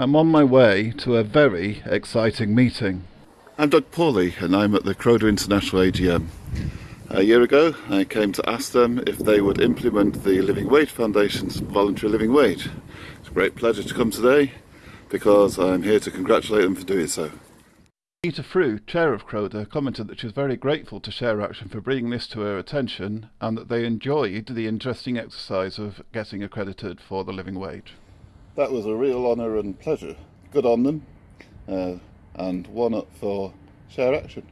I'm on my way to a very exciting meeting. I'm Doug Pawley and I'm at the Croda International AGM. A year ago I came to ask them if they would implement the Living Wage Foundation's voluntary living wage. It's a great pleasure to come today because I'm here to congratulate them for doing so. Anita Frew, chair of Croda, commented that she was very grateful to Share Action for bringing this to her attention and that they enjoyed the interesting exercise of getting accredited for the living wage that was a real honour and pleasure. Good on them, uh, and one up for Share Action.